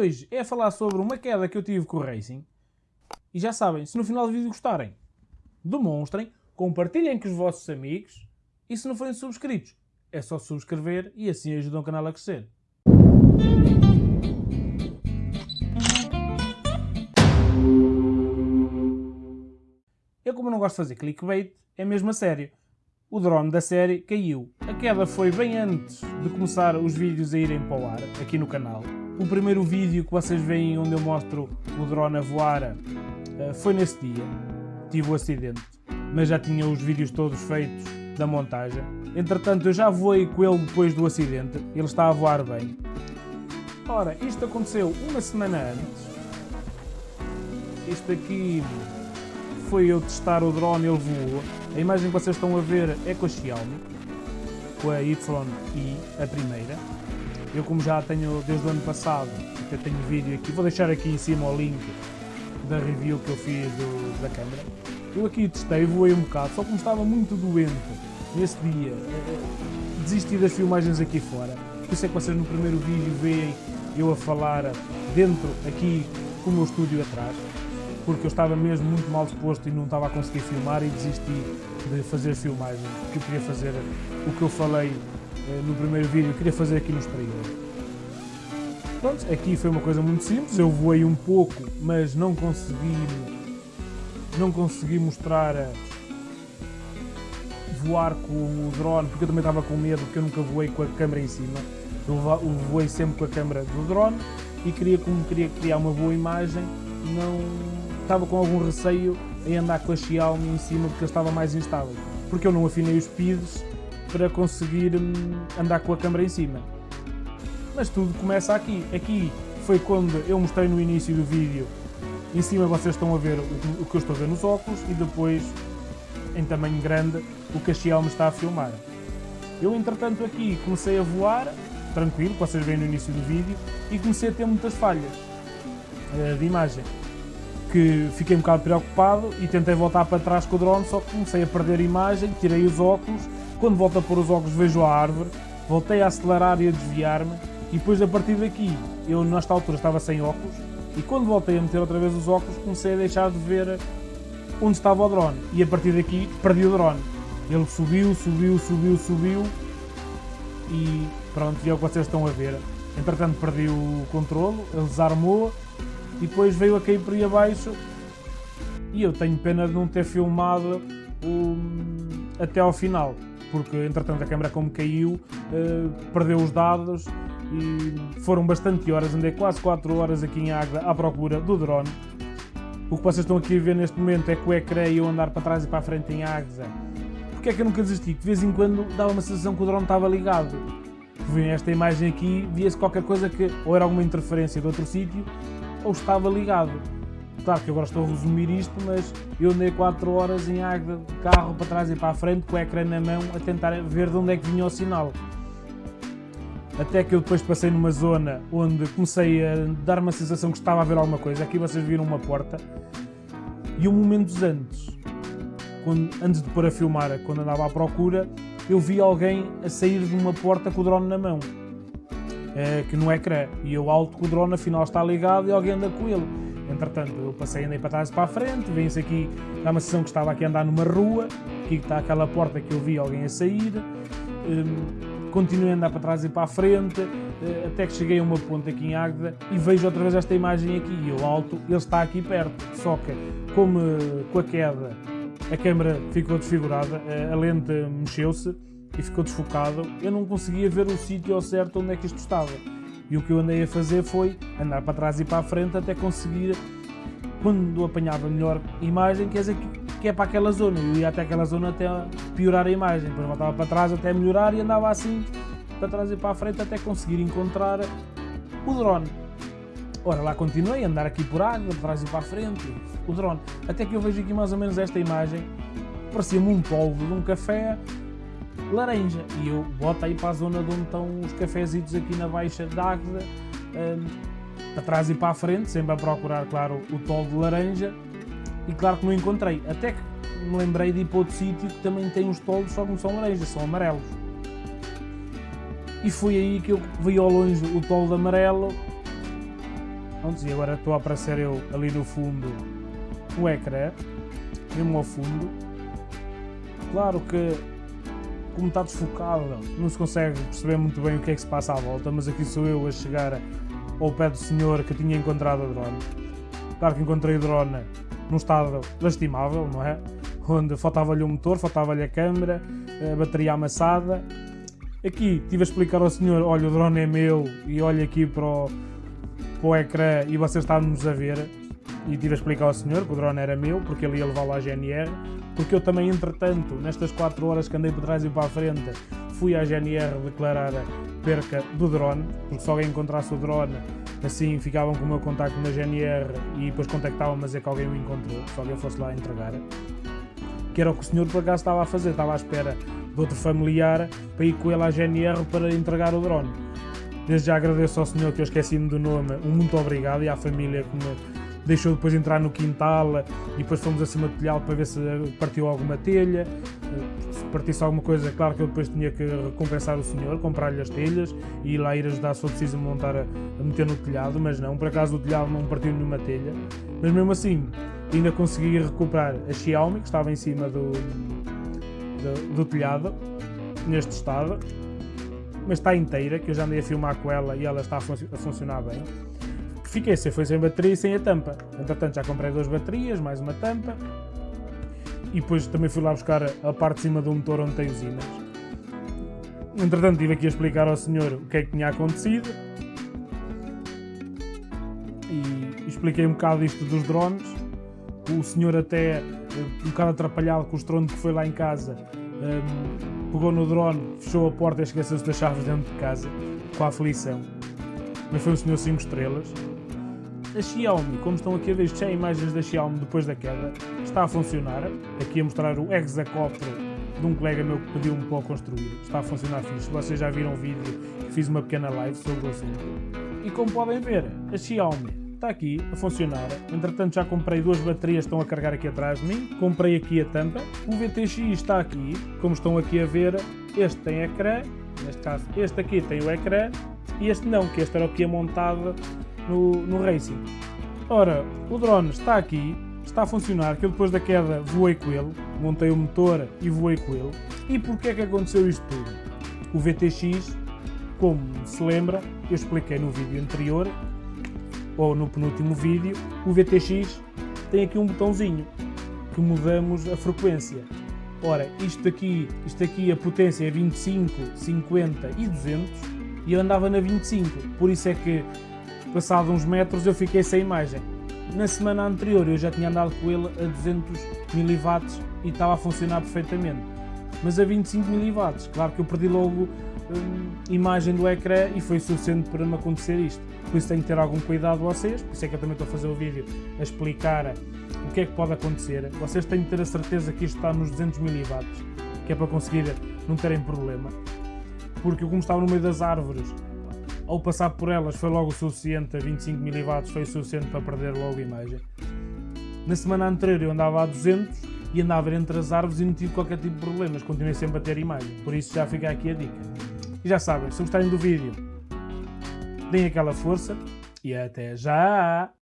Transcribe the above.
hoje é falar sobre uma queda que eu tive com o Racing. E já sabem, se no final do vídeo gostarem, demonstrem, compartilhem com os vossos amigos e se não forem subscritos, é só subscrever e assim ajudam o canal a crescer. Eu como não gosto de fazer clickbait, é mesmo a sério. O drone da série caiu. A queda foi bem antes de começar os vídeos a irem para o ar, aqui no canal. O primeiro vídeo que vocês veem onde eu mostro o drone a voar eh, foi nesse dia. Tive o acidente. Mas já tinha os vídeos todos feitos da montagem. Entretanto, eu já voei com ele depois do acidente. Ele está a voar bem. Ora, isto aconteceu uma semana antes. Isto aqui foi eu testar o drone, ele voou. A imagem que vocês estão a ver é com a Xiaomi, com a YI, a primeira. Eu como já tenho desde o ano passado, até tenho vídeo aqui, vou deixar aqui em cima o link da review que eu fiz do, da câmera. Eu aqui testei, voei um bocado, só como estava muito doente nesse dia, desisti das filmagens aqui fora. Por isso é que vocês no primeiro vídeo veem eu a falar dentro, aqui, com o meu estúdio atrás porque eu estava mesmo muito mal disposto e não estava a conseguir filmar e desisti de fazer filmagem, porque eu queria fazer o que eu falei no primeiro vídeo, queria fazer aqui no exterior. Pronto, aqui foi uma coisa muito simples, eu voei um pouco, mas não consegui, não consegui mostrar a voar com o drone, porque eu também estava com medo, porque eu nunca voei com a câmera em cima. Eu voei sempre com a câmera do drone e queria, como queria criar uma boa imagem, não estava com algum receio em andar com a Xiaomi em cima porque eu estava mais instável. Porque eu não afinei os speeds para conseguir hum, andar com a câmera em cima. Mas tudo começa aqui. Aqui foi quando eu mostrei no início do vídeo. Em cima vocês estão a ver o que eu estou a ver nos óculos e depois, em tamanho grande, o que a Xiaomi está a filmar. Eu, entretanto, aqui comecei a voar, tranquilo, vocês veem no início do vídeo, e comecei a ter muitas falhas uh, de imagem que fiquei um bocado preocupado e tentei voltar para trás com o drone, só que comecei a perder imagem, tirei os óculos, quando volto a pôr os óculos vejo a árvore, voltei a acelerar e a desviar-me, e depois a partir daqui, eu nesta altura estava sem óculos, e quando voltei a meter outra vez os óculos comecei a deixar de ver onde estava o drone, e a partir daqui perdi o drone. Ele subiu, subiu, subiu, subiu, e pronto, e é o que vocês estão a ver. Entretanto perdi o controle, ele desarmou, e depois veio a cair por aí abaixo e eu tenho pena de não ter filmado até ao final, porque entretanto a câmera como caiu, uh, perdeu os dados e foram bastante horas, andei quase 4 horas aqui em Águeda à procura do drone. O que vocês estão aqui a ver neste momento é que o ecrã e eu andar para trás e para a frente em Águeda. Porque é que eu nunca desisti? De vez em quando dava uma sensação que o drone estava ligado. Vem esta imagem aqui, via-se qualquer coisa que ou era alguma interferência de outro sítio ou estava ligado. Claro que agora estou a resumir isto, mas eu andei 4 horas em Águeda de carro para trás e para a frente com o ecrã na mão a tentar ver de onde é que vinha o sinal. Até que eu depois passei numa zona onde comecei a dar uma sensação que estava a ver alguma coisa. Aqui vocês viram uma porta. E um momentos antes, quando, antes de pôr a filmar, quando andava à procura, eu vi alguém a sair de uma porta com o drone na mão é, que no ecrã. E eu alto que o drone afinal está ligado e alguém anda com ele. Entretanto, eu passei, andei para trás para a frente, vem-se aqui, dá uma sessão que estava aqui a andar numa rua, aqui está aquela porta que eu vi alguém a sair, um, continuei a andar para trás e para a frente, uh, até que cheguei a uma ponta aqui em Águeda e vejo outra vez esta imagem aqui, e eu alto, ele está aqui perto, só que como com a queda a câmera ficou desfigurada, a lente mexeu-se, e ficou desfocado, eu não conseguia ver o sítio ao certo onde é que isto estava. E o que eu andei a fazer foi andar para trás e para a frente até conseguir, quando apanhava melhor imagem, quer dizer que é para aquela zona. Eu ia até aquela zona até piorar a imagem, depois voltava para trás até melhorar e andava assim para trás e para a frente até conseguir encontrar o drone. Ora, lá continuei a andar aqui por água, de trás e para a frente, o drone. Até que eu vejo aqui mais ou menos esta imagem, parecia-me um polvo de um café laranja. E eu boto aí para a zona de onde estão os cafezitos aqui na Baixa d'Águeda, um, para trás e para a frente, sempre a procurar, claro, o tolo de laranja. E claro que não encontrei. Até que me lembrei de ir para outro sítio que também tem os tolos, só que não são laranjas, são amarelos. E foi aí que eu vi ao longe o tolo de amarelo Pronto, e agora estou a aparecer eu ali no fundo o ecrã, mesmo ao fundo. Claro que como está desfocado, não se consegue perceber muito bem o que é que se passa à volta, mas aqui sou eu a chegar ao pé do senhor que tinha encontrado a drone. Claro que encontrei o drone num estado lastimável, não é? Onde faltava-lhe o motor, faltava-lhe a câmera, a bateria amassada. Aqui tive a explicar ao senhor, olha o drone é meu e olha aqui para o, para o ecrã e vocês estão-nos a ver. E tive a explicar ao senhor que o drone era meu, porque ele ia levá-lo à GNR, porque eu também, entretanto, nestas 4 horas que andei por trás e para a frente, fui à GNR declarar a perca do drone, porque se alguém encontrasse o drone, assim ficavam com o meu contacto na GNR e depois contactavam-me a dizer que alguém o encontrou, se alguém fosse lá entregar. Que era o que o senhor por acaso estava a fazer, estava à espera de outro familiar para ir com ele à GNR para entregar o drone. Desde já agradeço ao senhor que eu esqueci-me do nome, um muito obrigado e à família que me deixou depois entrar no quintal e depois fomos acima do telhado para ver se partiu alguma telha. Se partisse alguma coisa, claro que eu depois tinha que recompensar o senhor, comprar-lhe as telhas e lá ir ajudar se for preciso montar a, a meter no telhado, mas não, por acaso o telhado não partiu nenhuma telha. Mas mesmo assim, ainda consegui recuperar a Xiaomi que estava em cima do, do, do telhado, neste estado, mas está inteira, que eu já andei a filmar com ela e ela está a, fun a funcionar bem fiquei sem, foi sem bateria e sem a tampa. Entretanto já comprei duas baterias, mais uma tampa. E depois também fui lá buscar a parte de cima do motor onde tem os ímãs. Entretanto estive aqui a explicar ao senhor o que é que tinha acontecido. E expliquei um bocado isto dos drones. O senhor até, eh, um bocado atrapalhado com o estrondo que foi lá em casa, um, ehm, pegou no drone, fechou a porta e esqueceu-se das chaves dentro de casa, com a aflição. Mas foi um senhor 5 estrelas. A Xiaomi, como estão aqui a ver, isto é imagens da Xiaomi depois da queda, está a funcionar. Aqui a mostrar o hexacóptero de um colega meu que pediu-me para o construir. Está a funcionar fixe. Vocês já viram o vídeo que fiz uma pequena live sobre o assunto. E como podem ver, a Xiaomi está aqui a funcionar. Entretanto já comprei duas baterias, estão a carregar aqui atrás de mim. Comprei aqui a tampa. O VTX está aqui, como estão aqui a ver. Este tem ecrã, neste caso este aqui tem o ecrã e este não, que este era o que ia montado no, no Racing. Ora, o drone está aqui, está a funcionar, que eu depois da queda voei com ele, montei o motor e voei com ele. E porquê é que aconteceu isto tudo? O VTX, como se lembra, eu expliquei no vídeo anterior, ou no penúltimo vídeo, o VTX tem aqui um botãozinho que mudamos a frequência. Ora, isto aqui, isto aqui a potência é 25, 50 e 200 e eu andava na 25, por isso é que Passado uns metros eu fiquei sem imagem. Na semana anterior eu já tinha andado com ele a 200 mW e estava a funcionar perfeitamente. Mas a 25 mW, claro que eu perdi logo hum, imagem do ecrã e foi suficiente para me acontecer isto. Por isso tenho que ter algum cuidado vocês, por isso é que eu também estou a fazer o vídeo a explicar o que é que pode acontecer. Vocês têm que ter a certeza que isto está nos 200 mW, que é para conseguir não terem problema. Porque como estava no meio das árvores ao passar por elas foi logo o suficiente, a 25 mW foi o suficiente para perder logo a imagem. Na semana anterior eu andava a 200 e andava entre as árvores e não tive qualquer tipo de problemas, continuei sempre a ter imagem, por isso já fica aqui a dica. E já sabem, se gostarem do vídeo, deem aquela força e até já!